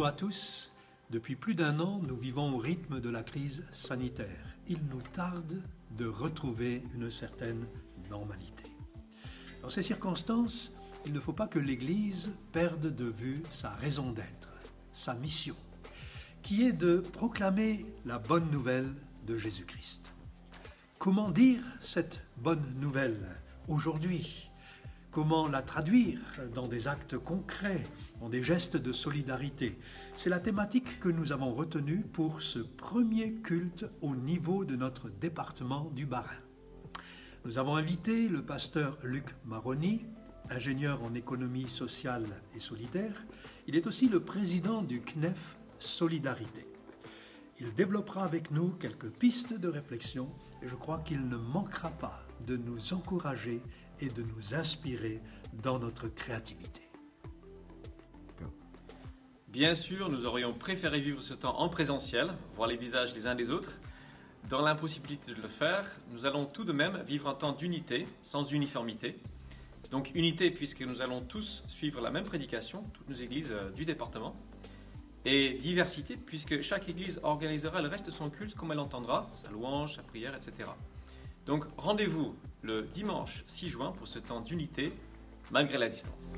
Bonjour à tous. Depuis plus d'un an, nous vivons au rythme de la crise sanitaire. Il nous tarde de retrouver une certaine normalité. Dans ces circonstances, il ne faut pas que l'Église perde de vue sa raison d'être, sa mission, qui est de proclamer la bonne nouvelle de Jésus-Christ. Comment dire cette bonne nouvelle aujourd'hui? Comment la traduire dans des actes concrets, dans des gestes de solidarité? C'est la thématique que nous avons retenue pour ce premier culte au niveau de notre département du Bas-Rhin. Nous avons invité le pasteur Luc Maroni, ingénieur en économie sociale et solidaire. Il est aussi le président du CNEF Solidarité. Il développera avec nous quelques pistes de réflexion et je crois qu'il ne manquera pas de nous encourager et de nous inspirer dans notre créativité. Bien sûr, nous aurions préféré vivre ce temps en présentiel, voir les visages les uns des autres. Dans l'impossibilité de le faire, nous allons tout de même vivre un temps d'unité, sans uniformité. Donc unité puisque nous allons tous suivre la même prédication, toutes nos églises euh, du département. Et diversité puisque chaque église organisera le reste de son culte comme elle entendra, sa louange, sa prière, etc. Donc rendez-vous le dimanche 6 juin pour ce temps d'unité malgré la distance.